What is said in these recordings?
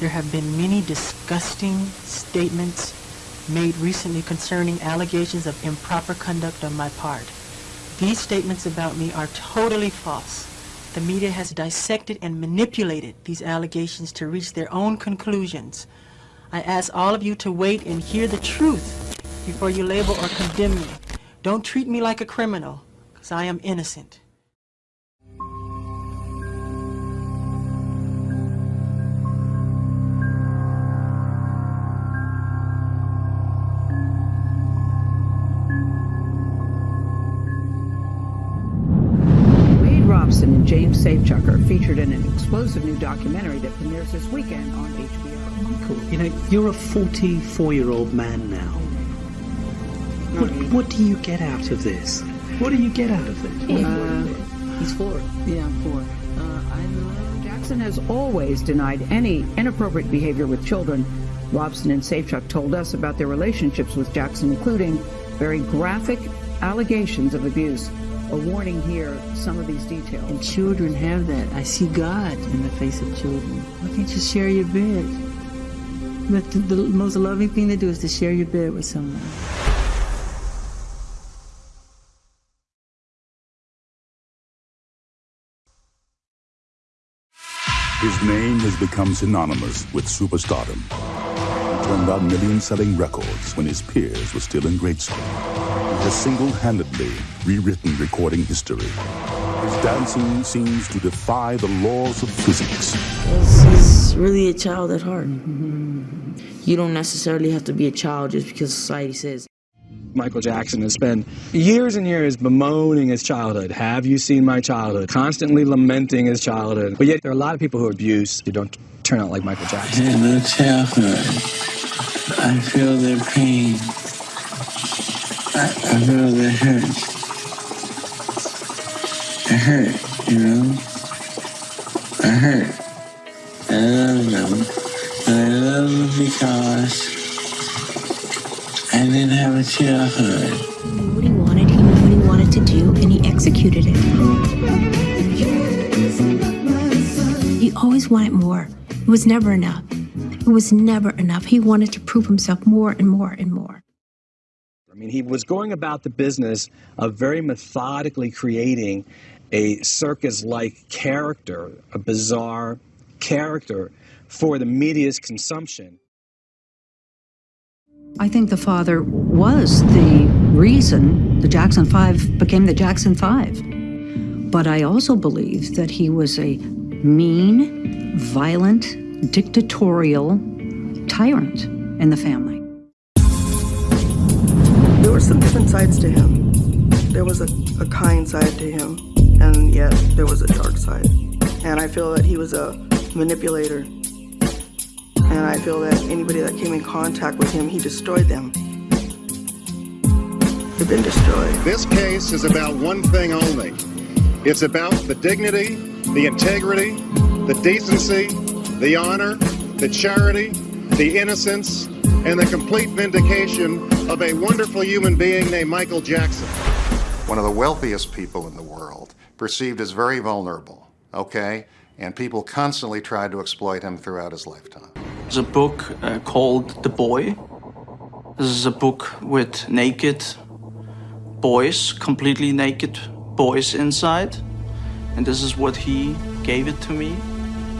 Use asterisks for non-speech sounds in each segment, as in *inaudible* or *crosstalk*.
There have been many disgusting statements made recently concerning allegations of improper conduct on my part. These statements about me are totally false. The media has dissected and manipulated these allegations to reach their own conclusions. I ask all of you to wait and hear the truth before you label or condemn me. Don't treat me like a criminal, because I am innocent. James Safechuck are featured in an explosive new documentary that premieres this weekend on HBO. Michael, you know, you're a 44 year old man now. What, what do you get out of this? What do you get out of it? Uh, He's four. yeah, four. Uh, Jackson has always denied any inappropriate behavior with children. Robson and Safechuck told us about their relationships with Jackson, including very graphic allegations of abuse. A warning here, some of these details. And children have that. I see God in the face of children. Why can't you share your bed? But the, the most loving thing to do is to share your bed with someone. His name has become synonymous with superstardom. He turned out million-selling records when his peers were still in grade school. He has single-handedly rewritten recording history. His dancing seems to defy the laws of physics. He's really a child at heart. Mm-hmm. You don't necessarily have to be a child just because society says. Michael Jackson has spent years and years bemoaning his childhood. Have you seen my childhood? Constantly lamenting his childhood. But yet there are a lot of people who abuse who don't turn out like Michael Jackson. In their childhood, I feel their pain. I, I feel their hurt. I hurt, you know? I hurt. I love them. I love them because I didn't have a childhood. what he wanted, he knew what he wanted to do, and he executed it. He always wanted more. It was never enough. It was never enough. He wanted to prove himself more and more and mean, he was going about the business of very methodically creating a circus like character, a bizarre character for the media's consumption. I think the father was the reason the Jackson Five became the Jackson Five. But I also believe that he was a mean, violent, dictatorial tyrant in the family. Were some different sides to him. There was a, a kind side to him, and yet there was a dark side. And I feel that he was a manipulator. And I feel that anybody that came in contact with him, he destroyed them. They've been destroyed. This case is about one thing only. It's about the dignity, the integrity, the decency, the honor, the charity, the innocence, and the complete vindication of a wonderful human being named Michael Jackson. One of the wealthiest people in the world, perceived as very vulnerable, okay? And people constantly tried to exploit him throughout his lifetime. There's a book uh, called The Boy. This is a book with naked boys, completely naked boys inside. And this is what he gave it to me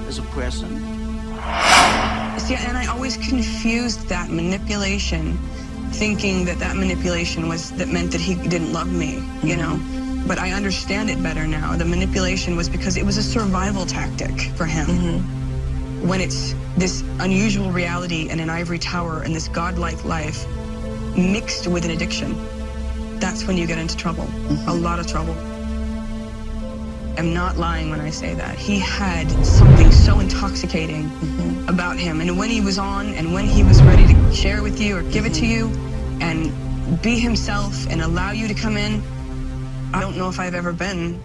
as a present. See, and I always confused that manipulation, thinking that that manipulation was that meant that he didn't love me, you mm-hmm. know. But I understand it better now. The manipulation was because it was a survival tactic for him. Mm-hmm. When it's this unusual reality and an ivory tower and this godlike life mixed with an addiction, that's when you get into trouble. A mm-hmm. lot of trouble. I'm not lying when I say that. He had something so intoxicating mm-hmm. about him. And when he was on and when he was ready to share with you or give it to you and be himself and allow you to come in, I don't know if I've ever been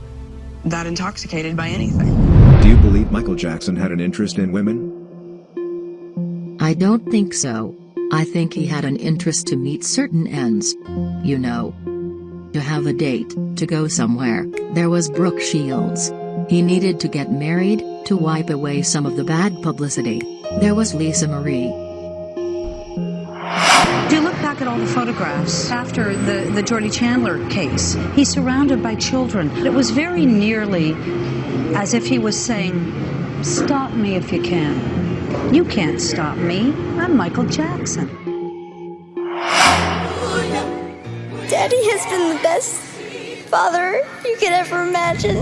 that intoxicated by anything. Do you believe Michael Jackson had an interest in women? I don't think so. I think he had an interest to meet certain ends. You know. To have a date, to go somewhere. There was Brooke Shields. He needed to get married, to wipe away some of the bad publicity. There was Lisa Marie. If you look back at all the photographs after the, the Jordy Chandler case, he's surrounded by children. It was very nearly as if he was saying, Stop me if you can. You can't stop me. I'm Michael Jackson. Been the best father you could ever imagine.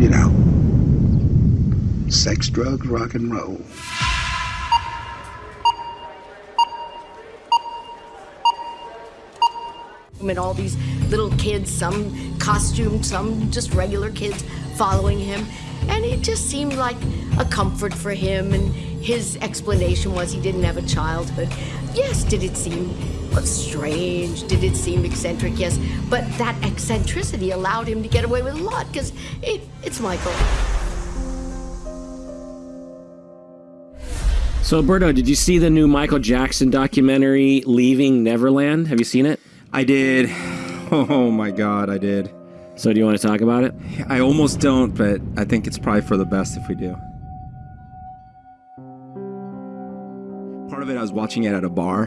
You know, sex, drugs, rock and roll. And all these little kids, some costumed, some just regular kids following him. And it just seemed like a comfort for him. And his explanation was he didn't have a childhood. Yes, did it seem strange? Did it seem eccentric? Yes. But that eccentricity allowed him to get away with a lot because it, it's Michael. So, Alberto, did you see the new Michael Jackson documentary, Leaving Neverland? Have you seen it? I did. Oh my god, I did. So, do you want to talk about it? I almost don't, but I think it's probably for the best if we do. Part of it, I was watching it at a bar,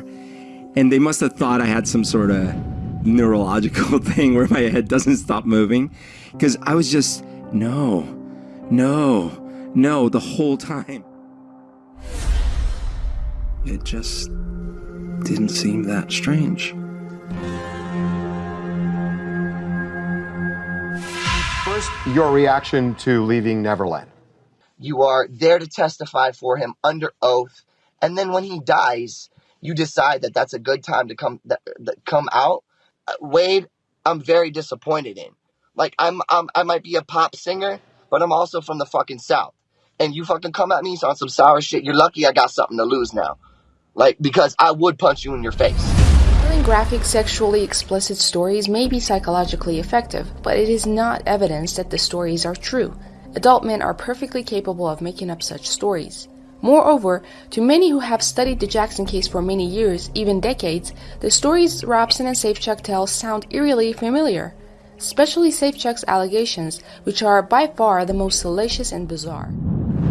and they must have thought I had some sort of neurological *laughs* thing where my head doesn't stop moving. Because I was just, no, no, no, the whole time. It just didn't seem that strange. Your reaction to leaving Neverland. You are there to testify for him under oath, and then when he dies, you decide that that's a good time to come that, that come out. Uh, Wade, I'm very disappointed in. Like I'm, I'm, I might be a pop singer, but I'm also from the fucking south. And you fucking come at me on some sour shit. You're lucky I got something to lose now, like because I would punch you in your face. Graphic sexually explicit stories may be psychologically effective, but it is not evidence that the stories are true. Adult men are perfectly capable of making up such stories. Moreover, to many who have studied the Jackson case for many years, even decades, the stories Robson and Safechuck tell sound eerily familiar, especially Safechuck's allegations, which are by far the most salacious and bizarre.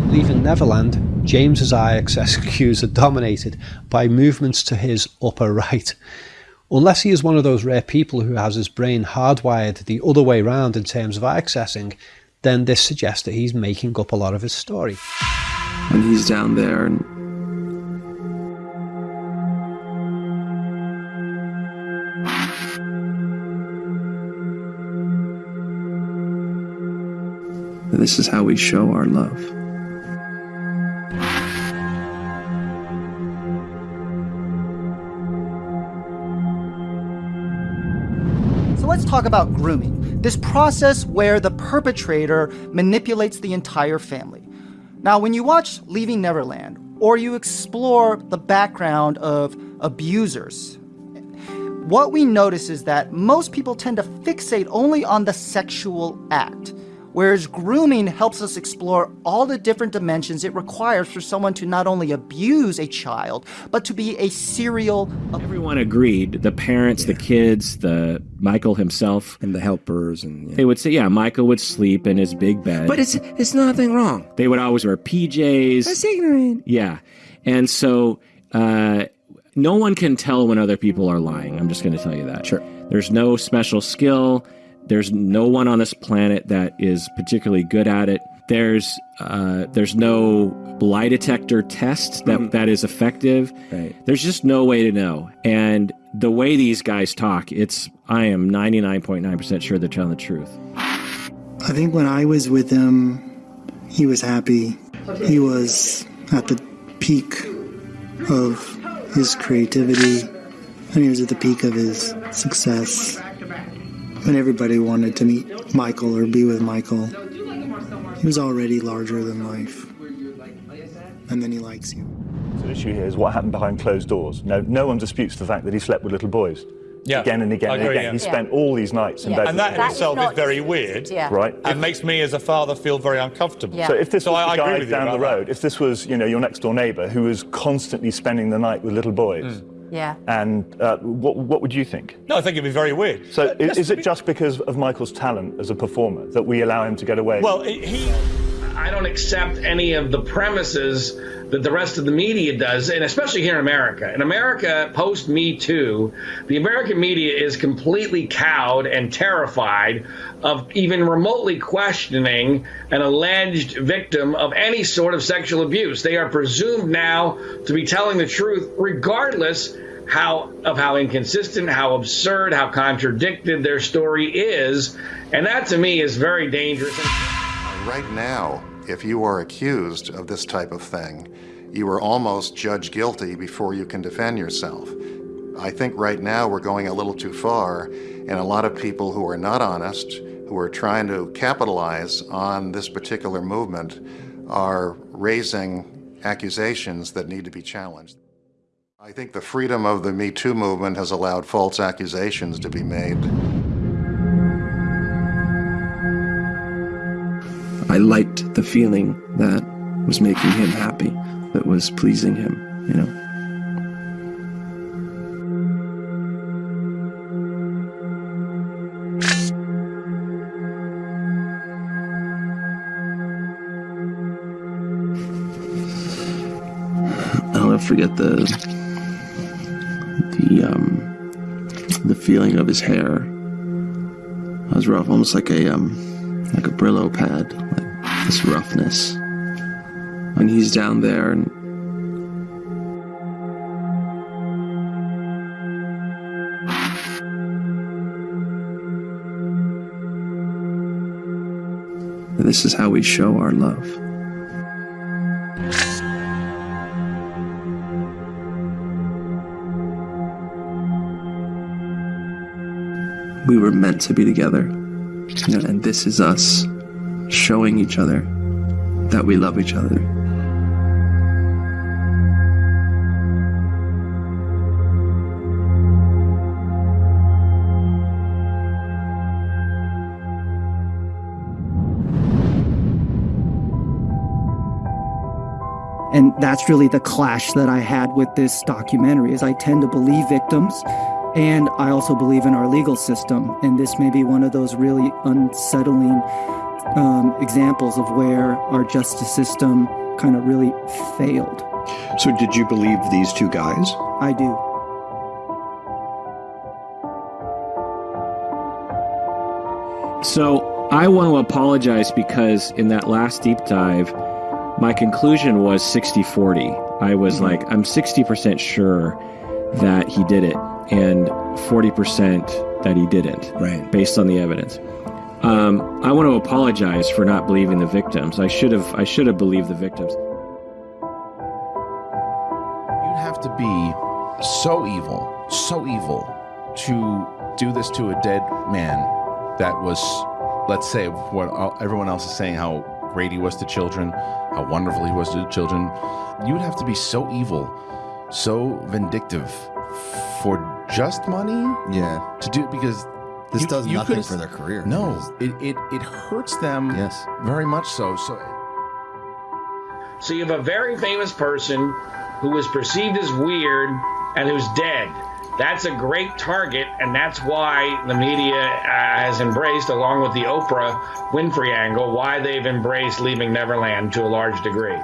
Leaving Neverland, James's eye accessing cues are dominated by movements to his upper right. Unless he is one of those rare people who has his brain hardwired the other way round in terms of accessing, then this suggests that he's making up a lot of his story. And he's down there and This is how we show our love. Talk about grooming, this process where the perpetrator manipulates the entire family. Now, when you watch Leaving Neverland, or you explore the background of abusers, what we notice is that most people tend to fixate only on the sexual act, whereas grooming helps us explore all the different dimensions it requires for someone to not only abuse a child, but to be a serial. Everyone agreed. The parents, the kids, the Michael himself, and the helpers, and they would say, "Yeah, Michael would sleep in his big bed." But it's it's nothing wrong. They would always wear PJs. That's ignorant. Yeah, and so uh, no one can tell when other people are lying. I'm just going to tell you that. Sure. There's no special skill. There's no one on this planet that is particularly good at it. There's uh, there's no lie detector test that, Mhm. that is effective. Right. There's just no way to know. And the way these guys talk, it's I am 99.9% sure they're telling the truth. I think when I was with him, he was happy. He was at the peak of his creativity, and he was at the peak of his success. When everybody wanted to meet Michael or be with Michael, he was already larger than life. And then he likes you. So the issue here is what happened behind closed doors. No, no one disputes the fact that he slept with little boys. Yeah. Again and again I and again. yeah. He spent all these nights in Yeah. bed. And that in them. itself is very weird. Yeah. Right. It makes me as a father feel very uncomfortable. So if this So was I, I the agree guy down the about that. road, if this was, you know, your next door neighbour who was constantly spending the night with little boys, hmm. Yeah. And uh, what, what would you think? No, I think it'd be very weird. So, But is, is it be- just because of Michael's talent as a performer that we allow him to get away? Well, he. I don't accept any of the premises that the rest of the media does, and especially here in America. In America, post Me Too, the American media is completely cowed and terrified of even remotely questioning an alleged victim of any sort of sexual abuse. They are presumed now to be telling the truth, regardless how of how inconsistent, how absurd, how contradicted their story is, and that to me is very dangerous. Right now, if you are accused of this type of thing, you are almost judged guilty before you can defend yourself. I think right now we're going a little too far, and a lot of people who are not honest, who are trying to capitalize on this particular movement, are raising accusations that need to be challenged. I think the freedom of the Me Too movement has allowed false accusations to be made. I liked the feeling that was making him happy, that was pleasing him, you know. I'll never forget the the um the feeling of his hair. It was rough, almost like a um like a Brillo pad, like this roughness. When he's down there and this is how we show our love. We were meant to be together. And this is us showing each other that we love each other. And that's really the clash that I had with this documentary is I tend to believe victims and I also believe in our legal system. And this may be one of those really unsettling um, examples of where our justice system kind of really failed. So, did you believe these two guys? I do. So I want to apologize because in that last deep dive, my conclusion was 60 40. I was like, I'm 60% sure that he did it and 40% that he didn't. Right. Based on the evidence. Um, I want to apologize for not believing the victims. I should have I should have believed the victims. You'd have to be so evil, so evil to do this to a dead man that was, let's say, what everyone else is saying, how great he was to children, how wonderful he was to children. You would have to be so evil, so vindictive for just money. Yeah. To do because This you- does you nothing for their career. No, it, it, it hurts them. Yes. Very much so. So So you have a very famous person who is perceived as weird and who's dead. That's a great target, and that's why the media uh, has embraced, along with the Oprah Winfrey angle, why they've embraced leaving Neverland to a large degree.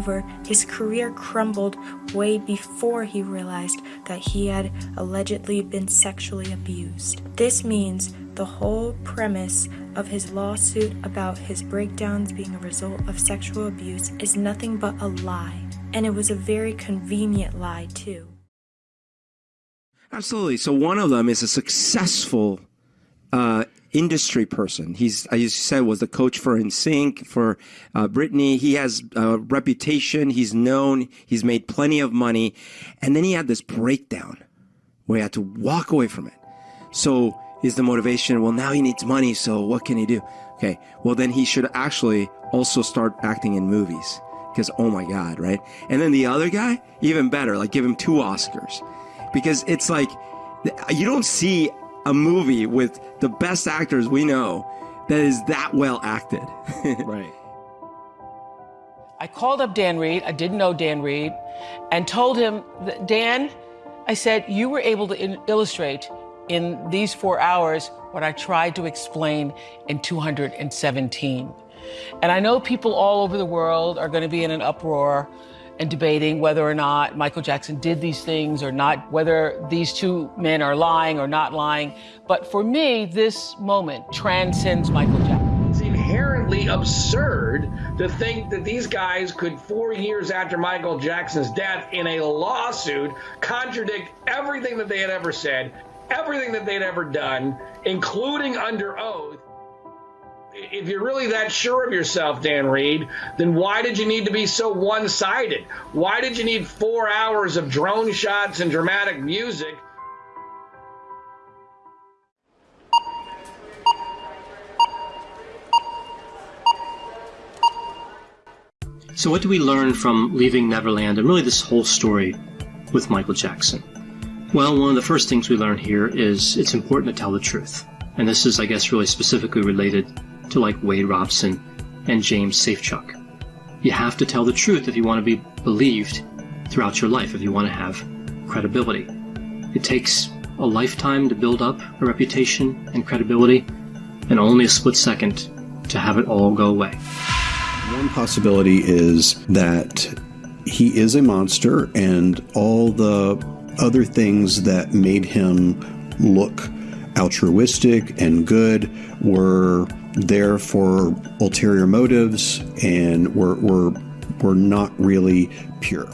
Moreover, his career crumbled way before he realized that he had allegedly been sexually abused. This means the whole premise of his lawsuit about his breakdowns being a result of sexual abuse is nothing but a lie. And it was a very convenient lie, too. Absolutely. So one of them is a successful uh, industry person. He's, as you said, was the coach for NSYNC, for uh, Britney. He has a reputation. He's known. He's made plenty of money. And then he had this breakdown where he had to walk away from it. So is the motivation, well, now he needs money. So what can he do? Okay. Well, then he should actually also start acting in movies because, oh my God, right? And then the other guy, even better, like give him two Oscars because it's like you don't see a movie with the best actors we know that is that well acted. *laughs* right. I called up Dan Reed, I didn't know Dan Reed, and told him, that, Dan, I said, you were able to in- illustrate in these four hours what I tried to explain in 217. And I know people all over the world are going to be in an uproar and debating whether or not Michael Jackson did these things or not, whether these two men are lying or not lying. But for me, this moment transcends Michael Jackson. It's inherently absurd to think that these guys could, four years after Michael Jackson's death, in a lawsuit, contradict everything that they had ever said, everything that they'd ever done, including under oath. If you're really that sure of yourself, Dan Reed, then why did you need to be so one sided? Why did you need four hours of drone shots and dramatic music? So, what do we learn from Leaving Neverland and really this whole story with Michael Jackson? Well, one of the first things we learn here is it's important to tell the truth. And this is, I guess, really specifically related to like Wade Robson and James Safechuck. You have to tell the truth if you want to be believed throughout your life, if you want to have credibility. It takes a lifetime to build up a reputation and credibility, and only a split second to have it all go away. One possibility is that he is a monster, and all the other things that made him look altruistic and good were there for ulterior motives and were, were, were not really pure.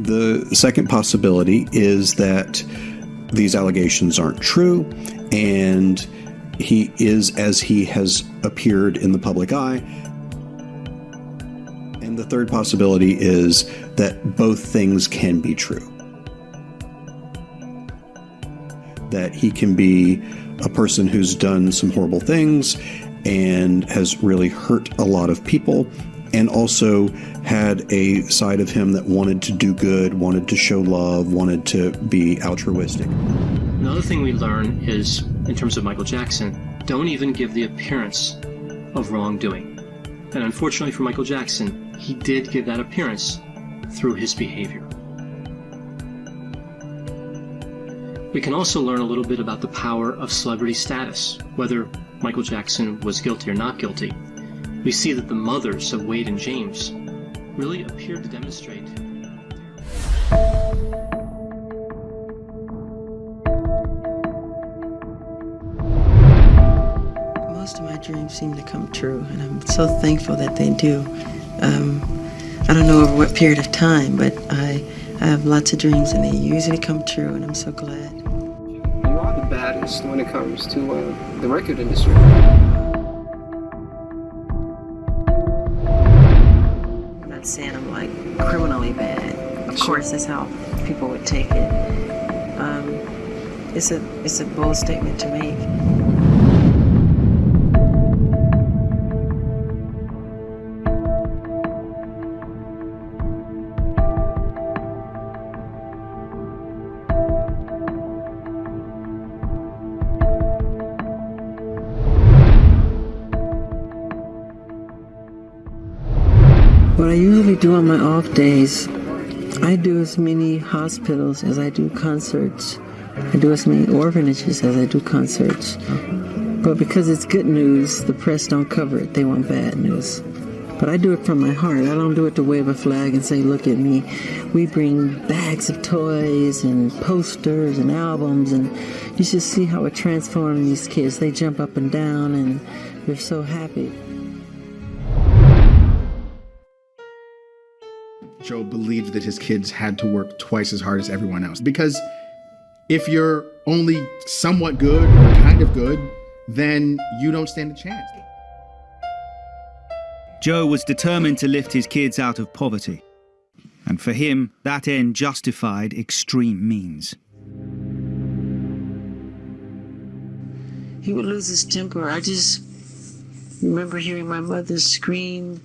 The second possibility is that these allegations aren't true and he is as he has appeared in the public eye. And the third possibility is that both things can be true. That he can be a person who's done some horrible things and has really hurt a lot of people, and also had a side of him that wanted to do good, wanted to show love, wanted to be altruistic. Another thing we learn is, in terms of Michael Jackson, don't even give the appearance of wrongdoing. And unfortunately for Michael Jackson, he did give that appearance through his behavior. We can also learn a little bit about the power of celebrity status, whether Michael Jackson was guilty or not guilty. We see that the mothers of Wade and James really appeared to demonstrate Most of my dreams seem to come true, and I'm so thankful that they do. Um, I don't know over what period of time, but I, I have lots of dreams, and they usually come true, and I'm so glad. You are the baddest when it comes to uh, the record industry. I'm not saying I'm like criminally bad. Of course, that's how people would take it. Um, it's a it's a bold statement to make. On my off days, I do as many hospitals as I do concerts. I do as many orphanages as I do concerts. But because it's good news, the press don't cover it. They want bad news. But I do it from my heart. I don't do it to wave a flag and say, look at me. We bring bags of toys and posters and albums, and you should see how it transforms these kids. They jump up and down, and they're so happy. Joe believed that his kids had to work twice as hard as everyone else. Because if you're only somewhat good or kind of good, then you don't stand a chance. Joe was determined to lift his kids out of poverty. And for him, that end justified extreme means. He would lose his temper. I just remember hearing my mother scream,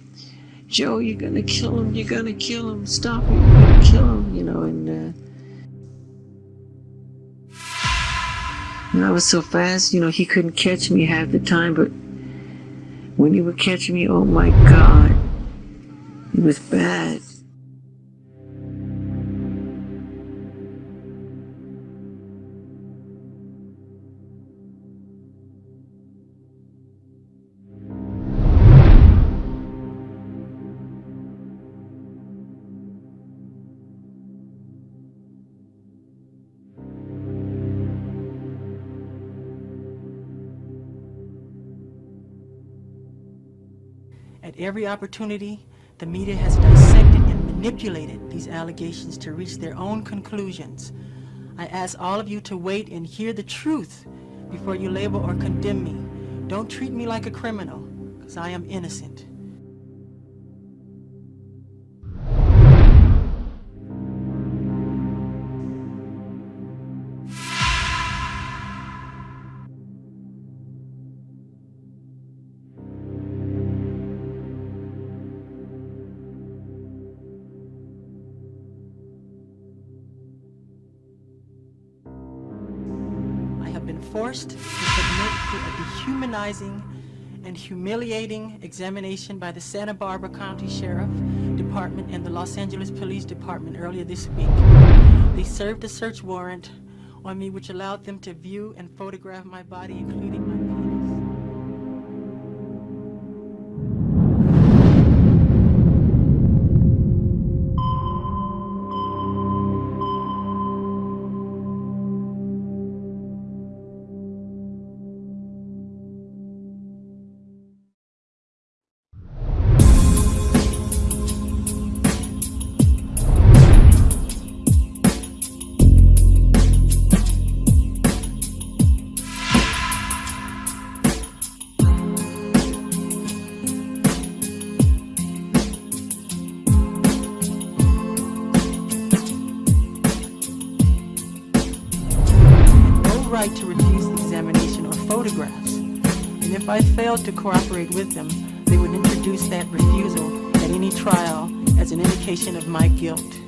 Joe, you're gonna kill him, you're gonna kill him, stop it, you're gonna kill him, you know, and, uh, and I was so fast, you know, he couldn't catch me half the time, but When he would catch me, oh my God, it was bad. At every opportunity, the media has dissected and manipulated these allegations to reach their own conclusions. I ask all of you to wait and hear the truth before you label or condemn me. Don't treat me like a criminal, because I am innocent. Forced to submit to a dehumanizing and humiliating examination by the Santa Barbara County Sheriff Department and the Los Angeles Police Department earlier this week. They served a search warrant on me which allowed them to view and photograph my body, including my I failed to cooperate with them, they would introduce that refusal at any trial as an indication of my guilt.